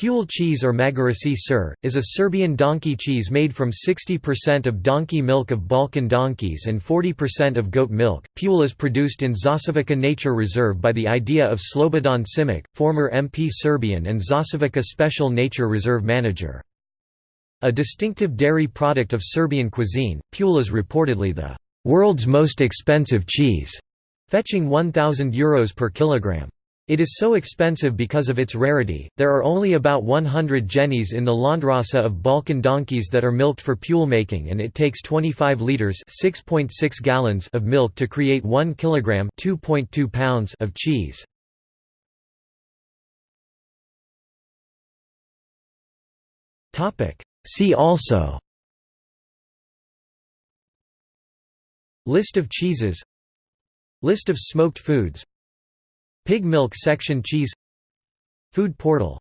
Pule cheese or Magarací sir, is a Serbian donkey cheese made from 60% of donkey milk of Balkan donkeys and 40% of goat milk. Pule is produced in Zasavica Nature Reserve by the idea of Slobodan Simic, former MP Serbian and Zasavica Special Nature Reserve manager. A distinctive dairy product of Serbian cuisine, Pule is reportedly the world's most expensive cheese, fetching 1,000 euros per kilogram. It is so expensive because of its rarity. There are only about 100 jennies in the landrace of Balkan donkeys that are milked for pule making and it takes 25 liters, 6.6 gallons of milk to create 1 kilogram, 2.2 pounds of cheese. See also List of cheeses List of smoked foods Pig milk section cheese Food portal